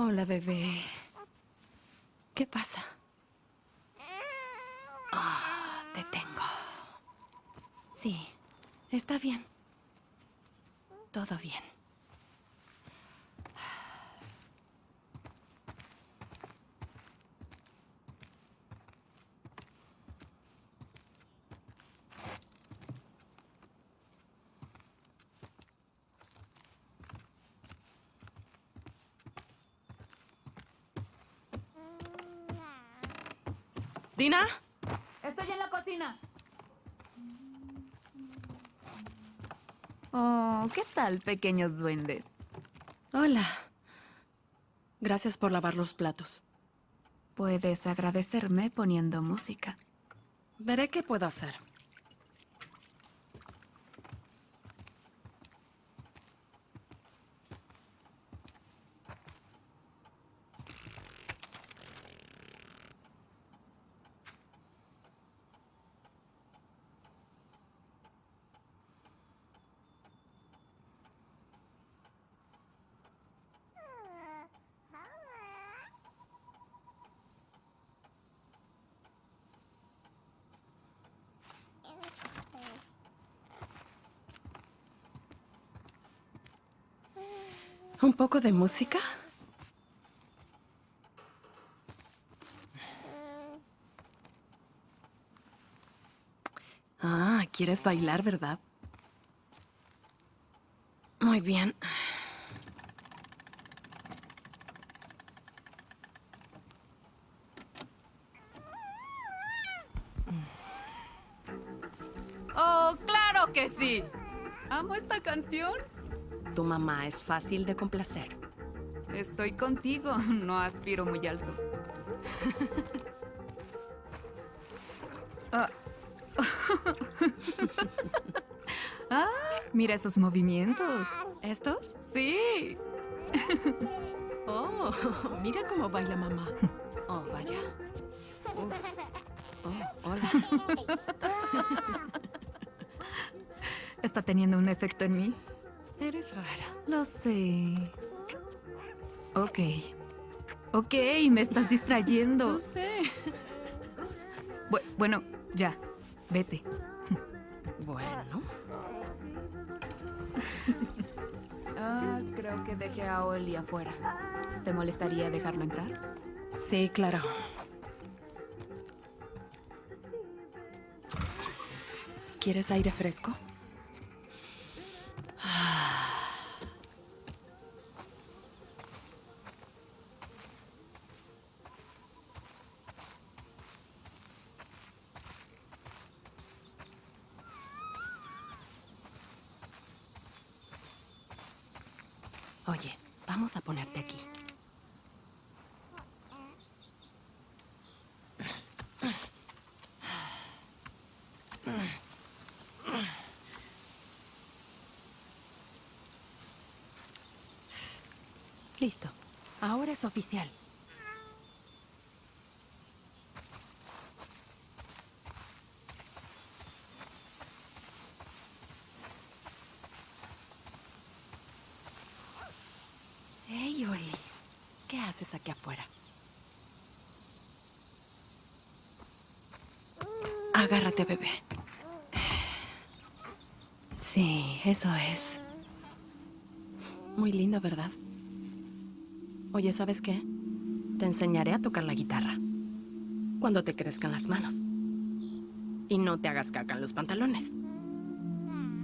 Hola, bebé. ¿Qué pasa? Ah, te tengo. Sí, está bien. Todo bien. ¿Dina? Estoy en la cocina. Oh, ¿qué tal, pequeños duendes? Hola. Gracias por lavar los platos. Puedes agradecerme poniendo música. Veré qué puedo hacer. ¿Un poco de música? Ah, ¿quieres bailar, verdad? Muy bien. ¡Oh, claro que sí! Amo esta canción. Tu mamá es fácil de complacer. Estoy contigo, no aspiro muy alto. Ah. ah, mira esos movimientos. ¿Estos? Sí. Oh, mira cómo baila mamá. Oh, vaya. Uf. Oh, hola. ¿Está teniendo un efecto en mí? Eres rara. Lo sé. Ok. Ok, me estás distrayendo. No sé. Bu- bueno, ya. Vete. Bueno. Ah, creo que dejé a Oli afuera. ¿Te molestaría dejarlo entrar? Sí, claro. ¿Quieres aire fresco? Oye, vamos a ponerte aquí. Listo. Ahora es oficial. Hey, Oli. ¿Qué haces aquí afuera? Agárrate, bebé. Sí, eso es. Muy lindo, ¿verdad? Oye, ¿sabes qué? Te enseñaré a tocar la guitarra. Cuando te crezcan las manos. Y no te hagas caca en los pantalones.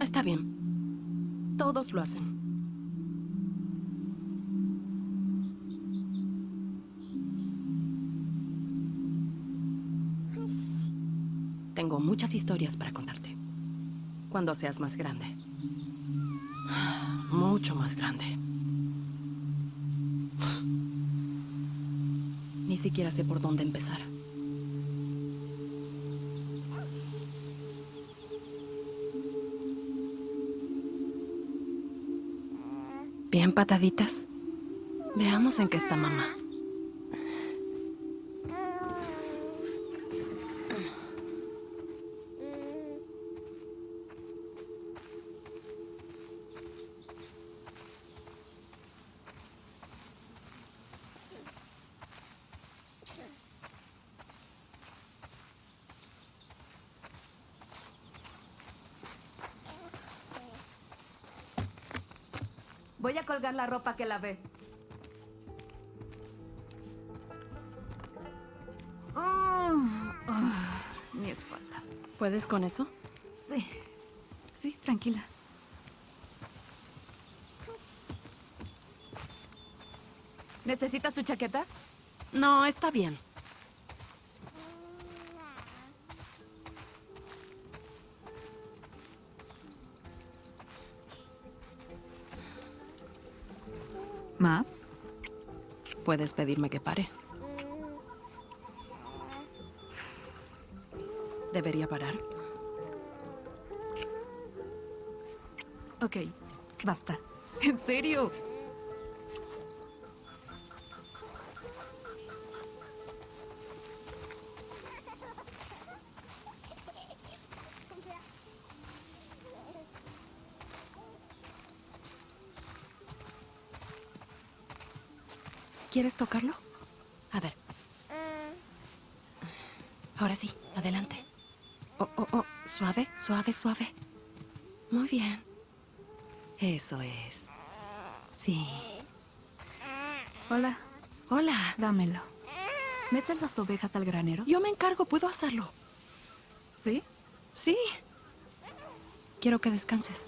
Está bien. Todos lo hacen. Tengo muchas historias para contarte. Cuando seas más grande. Mucho más grande. Ni siquiera sé por dónde empezar. Bien, pataditas. Veamos en qué está mamá. La ropa que lavé. Oh, ah, mi espalda. ¿Puedes con eso? Sí. Sí, tranquila. ¿Necesitas su chaqueta? No, está bien. ¿Más? Puedes pedirme que pare. ¿Debería parar? Ok, basta. ¿En serio? ¿Quieres tocarlo? A ver. Ahora sí, adelante. Oh, oh, oh, suave, suave, suave. Muy bien. Eso es. Sí. Hola, Hola. dámelo. ¿Metes las ovejas al granero? Yo me encargo, puedo hacerlo. ¿Sí? Sí. Quiero que descanses.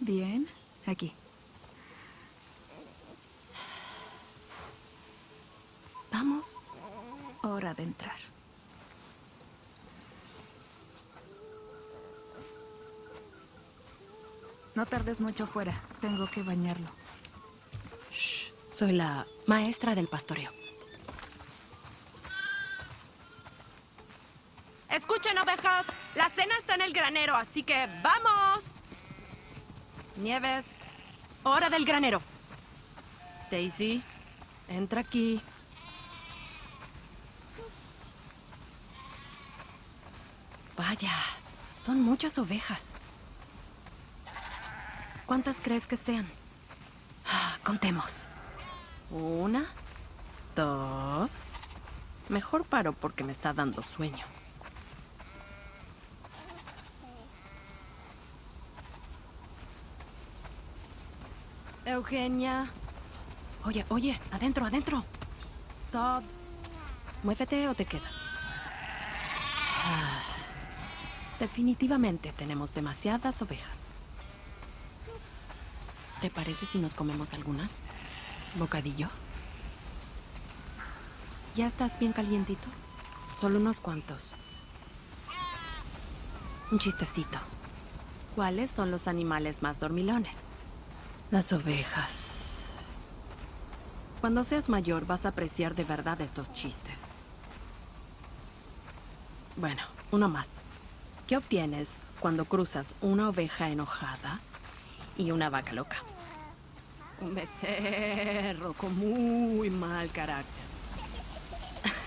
Bien. Aquí. Vamos. Hora de entrar. No tardes mucho fuera. Tengo que bañarlo. Shh. Soy la maestra del pastoreo. Escuchen, ovejas. La cena está en el granero, así que ¡vamos! Nieves, hora del granero. Daisy, entra aquí. Vaya, son muchas ovejas. ¿Cuántas crees que sean? Ah, Contemos. Una, dos. Mejor paro porque me está dando sueño. Eugenia. Oye, oye, adentro, adentro. Todd. Muévete o te quedas. Ah, definitivamente tenemos demasiadas ovejas. ¿Te parece si nos comemos algunas? ¿Bocadillo? ¿Ya estás bien calientito? Solo unos cuantos. Un chistecito. ¿Cuáles son los animales más dormilones? Las ovejas. Cuando seas mayor vas a apreciar de verdad estos chistes. Bueno, uno más. ¿Qué obtienes cuando cruzas una oveja enojada y una vaca loca? Un becerro con muy mal carácter.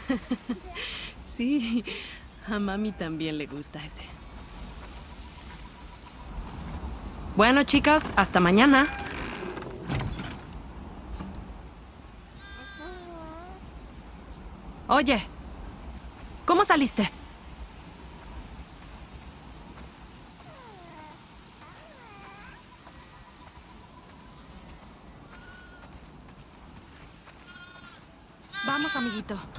sí, a mami también le gusta ese. Bueno, chicas, hasta mañana. Oye, ¿cómo saliste? Vamos,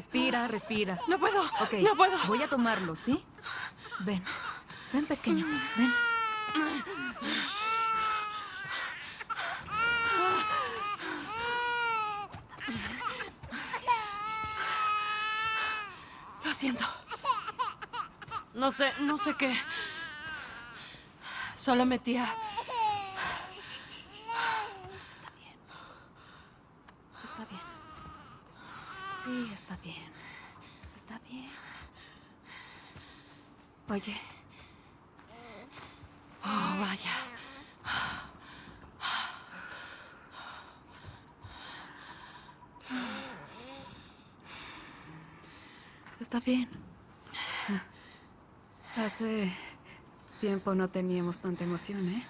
Respira, respira. No puedo. Ok, No puedo. voy a tomarlo, ¿sí? Ven. Ven, pequeño. Ven. Lo siento. No sé, no sé qué. Solo metía. Está bien. Está bien. Sí, está bien. Está bien. Oye, Oh, vaya. está bien. Hace tiempo no teníamos tanta emoción, ¿eh?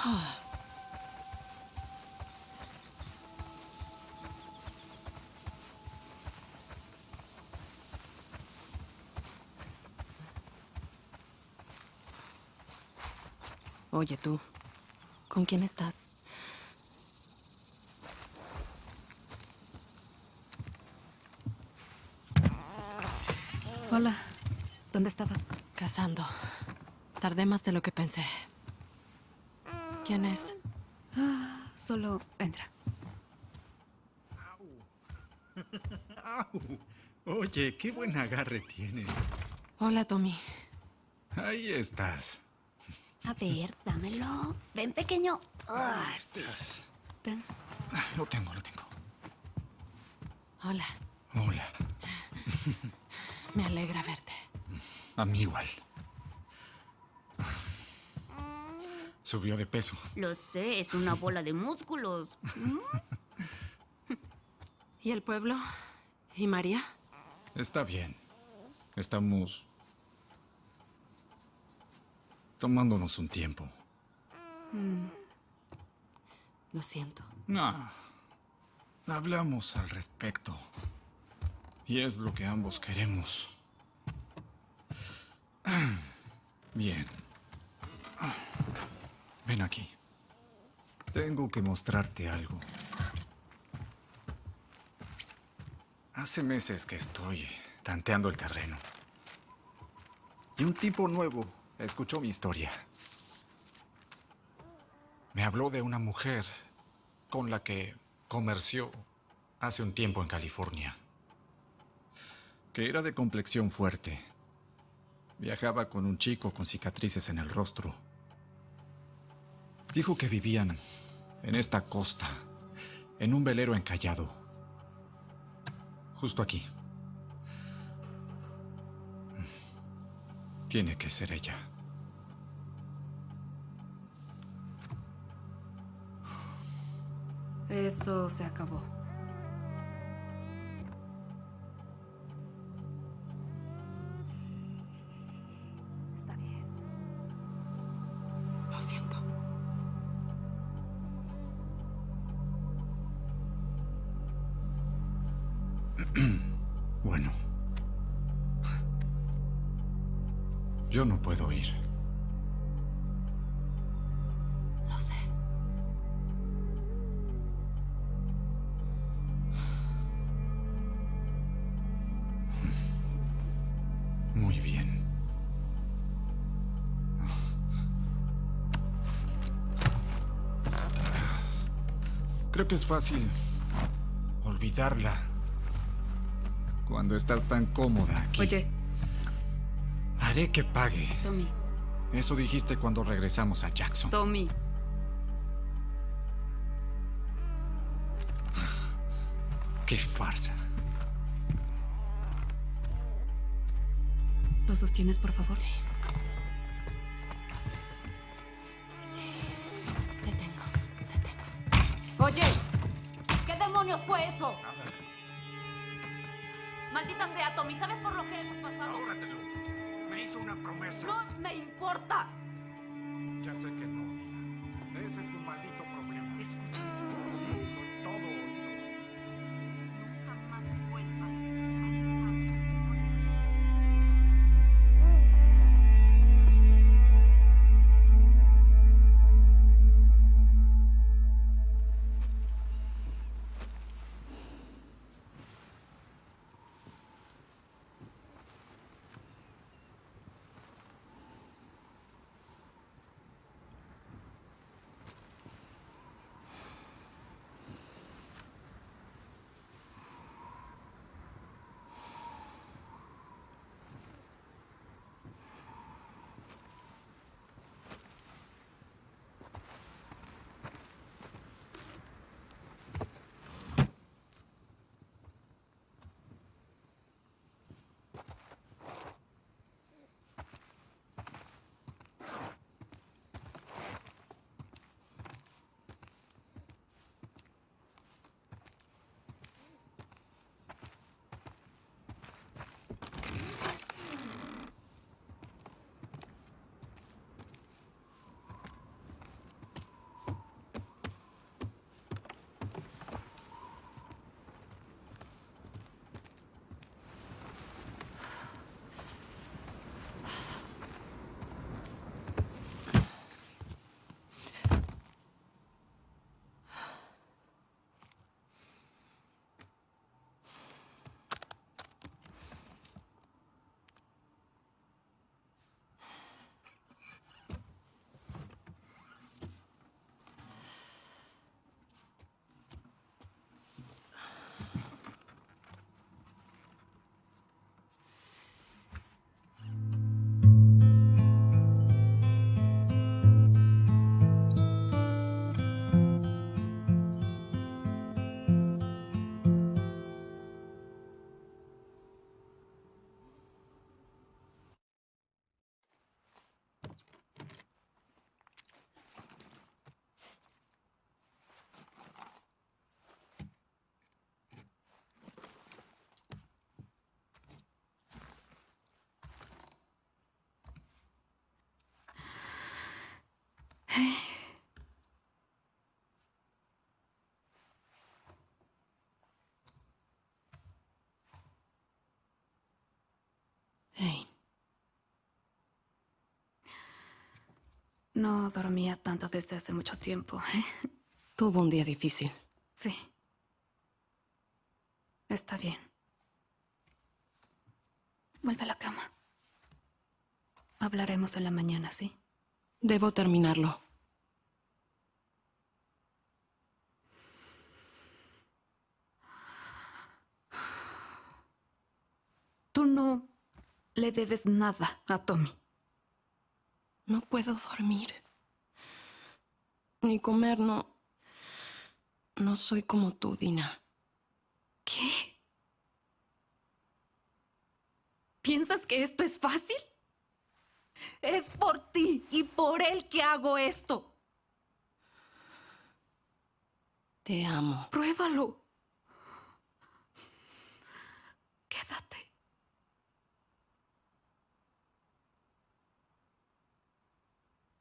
Oye tú, ¿con quién estás? Hola. ¿Dónde estabas? Cazando. Tardé más de lo que pensé. ¿Quién es? Solo entra. ¡Au! Oye, qué buen agarre tienes. Hola, Tommy. Ahí estás. A ver, dámelo. Ven, pequeño. Ah, sí. Ten. Ah, Lo tengo, lo tengo. Hola, Hola. me alegra verte. A mí igual. Subió de peso. Lo sé, es una bola de músculos. ¿Y el pueblo? ¿Y María? Está bien. Estamos tomándonos un tiempo. Lo siento. No. Hablamos al respecto. Y es lo que ambos queremos. Bien. Ven aquí. Tengo que mostrarte algo. Hace meses que estoy tanteando el terreno. Y un tipo nuevo escuchó mi historia. Me habló de una mujer con la que comerció hace un tiempo en California. Que era de complexión fuerte. Viajaba con un chico con cicatrices en el rostro. Dijo que vivían en esta costa, en un velero encallado. Justo aquí. Tiene que ser ella. Eso se acabó. Bueno. Yo no puedo ir. Lo sé. Muy bien. Creo que es fácil olvidarla cuando estás tan cómoda aquí. Oye, Haré que pague. Tommy, Eso dijiste cuando regresamos a Jackson. Tommy. ¡Qué farsa! ¿Lo sostienes, por favor? Sí. Sí. Te tengo. Te tengo. Oye, ¿qué demonios fue eso? Maldita sea, Tommy, ¿sabes por lo que hemos pasado? Ahórratelo. Me hizo una promesa. No me importa. Ya sé que no, Dina. Ese es tu Hey, No dormía tanto desde hace mucho tiempo, ¿eh? tuvo un día difícil. Sí. Está bien. Vuelve a la cama. Hablaremos en la mañana, ¿sí? Debo terminarlo. Tú no le debes nada a Tommy. No puedo dormir. Ni comer, no. No soy como tú, Dina. ¿Qué? ¿Piensas que esto es fácil? Es por ti y por él que hago esto. Te amo. Pruébalo. Quédate.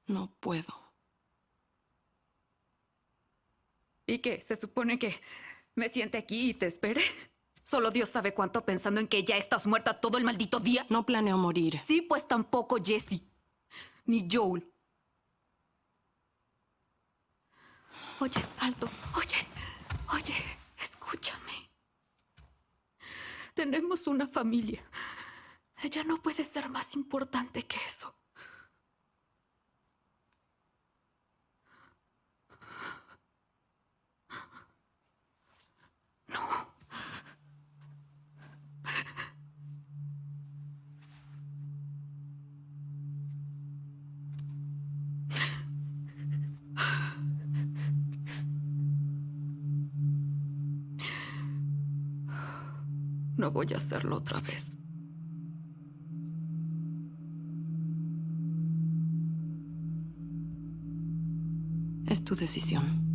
No puedo. ¿Y qué? ¿Se supone que me siente aquí y te espere? Solo Dios sabe cuánto pensando en que ya estás muerta todo el maldito día. No planeo morir. Sí, pues tampoco Jesse. Ni Joel. Oye, alto. Oye, oye, escúchame. Tenemos una familia. Ella no puede ser más importante que eso. Voy a hacerlo otra vez. Es tu decisión.